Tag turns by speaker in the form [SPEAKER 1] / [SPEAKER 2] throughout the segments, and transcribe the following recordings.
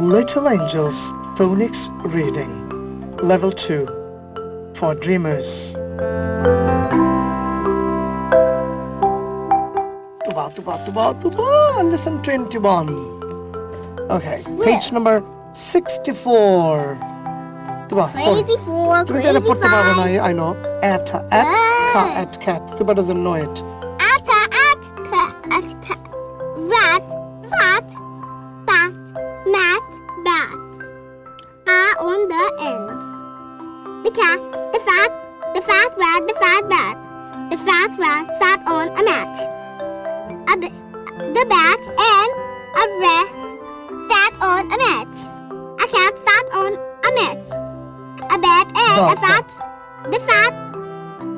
[SPEAKER 1] Little Angels Phonics Reading Level 2 for Dreamers. Tuba Tuba Tuba Tuba Lesson 21 Okay, page yeah. number 64 Tuba
[SPEAKER 2] Crazy
[SPEAKER 1] 4,
[SPEAKER 2] Crazy 5
[SPEAKER 1] I know. At, at, ah. uh. cat, at, cat. Tuba doesn't know it.
[SPEAKER 2] End. The cat, the fat, the fat rat, the fat bat. The fat rat sat on a mat. A b- the bat and a rat sat on a mat. A cat sat on a mat. A bat and a fat, the fat,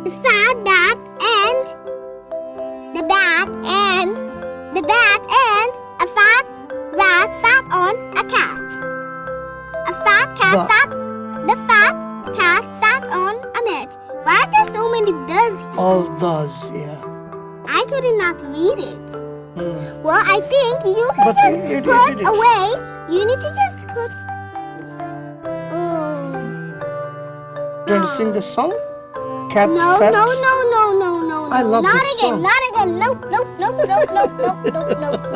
[SPEAKER 2] the fat bat and the bat and the bat and a fat rat sat on a cat. A fat cat
[SPEAKER 1] But-
[SPEAKER 2] sat. The fat cat sat on a mat. Why are there so many does here?
[SPEAKER 1] All does, yeah.
[SPEAKER 2] I could not read it.
[SPEAKER 1] Mm.
[SPEAKER 2] Well, I think you can
[SPEAKER 1] but
[SPEAKER 2] just
[SPEAKER 1] it, it,
[SPEAKER 2] put
[SPEAKER 1] it,
[SPEAKER 2] away. You need to just put... Oh.
[SPEAKER 1] Do you want to sing the song? Cat,
[SPEAKER 2] no,
[SPEAKER 1] fat?
[SPEAKER 2] no, no, no, no, no, no.
[SPEAKER 1] I love
[SPEAKER 2] not
[SPEAKER 1] that
[SPEAKER 2] again,
[SPEAKER 1] song.
[SPEAKER 2] Not again, nope, nope, nope, nope, nope, nope, nope, nope,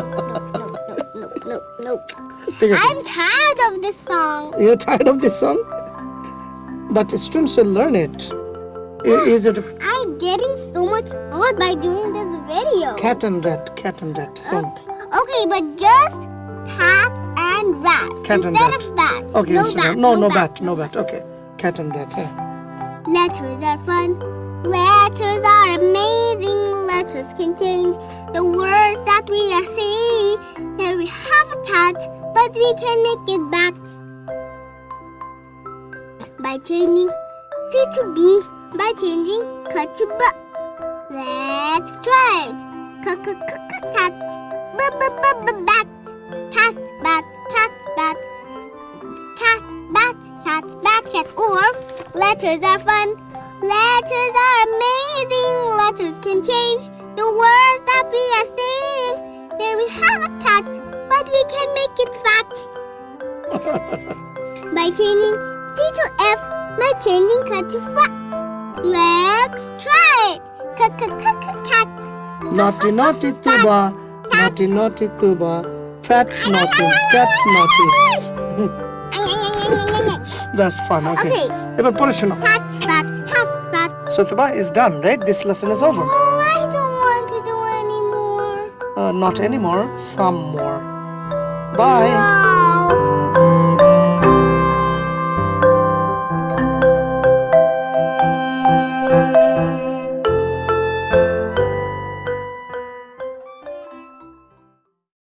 [SPEAKER 2] nope, nope, nope, nope, nope. I'm tired of this song.
[SPEAKER 1] You're tired of this song? But students will learn it. Is it
[SPEAKER 2] I'm getting so much bored by doing this video.
[SPEAKER 1] cat and rat, cat and rat song?
[SPEAKER 2] Okay, but just cat and rat
[SPEAKER 1] Cat and
[SPEAKER 2] instead
[SPEAKER 1] rat.
[SPEAKER 2] of bat.
[SPEAKER 1] Okay,
[SPEAKER 2] no
[SPEAKER 1] instead
[SPEAKER 2] bat,
[SPEAKER 1] of- no, no bat, no bat. Okay, cat and rat. Yeah.
[SPEAKER 2] Letters are fun. Letters are amazing. Letters can change the words that we are saying. Here we have a cat, but we can make it bat. By changing C to B, by changing cut to B. Let's try it. Cut, cut, cut, cut, cat. B, b, b, b, bat. Cat, bat, cat, bat. Cat, bat, cat, bat, cat. Or letters are fun. Letters are amazing. Letters can change the words that we are saying. Here we have a cat, but we can make it fat. by changing C to F my changing cat to fat. Let's try it. Cat, cat, cat, cat, cat.
[SPEAKER 1] Naughty, naughty Tuba. Naughty, naughty Tuba. Fat, naughty. cats naughty. That's fun, okay.
[SPEAKER 2] Okay.
[SPEAKER 1] Ever put it
[SPEAKER 2] Cat, fat, cat, fat.
[SPEAKER 1] So Tuba is done, right? This lesson is over.
[SPEAKER 2] Oh, I don't want to do anymore.
[SPEAKER 1] Uh, not anymore, some more. Bye.
[SPEAKER 2] Whoa.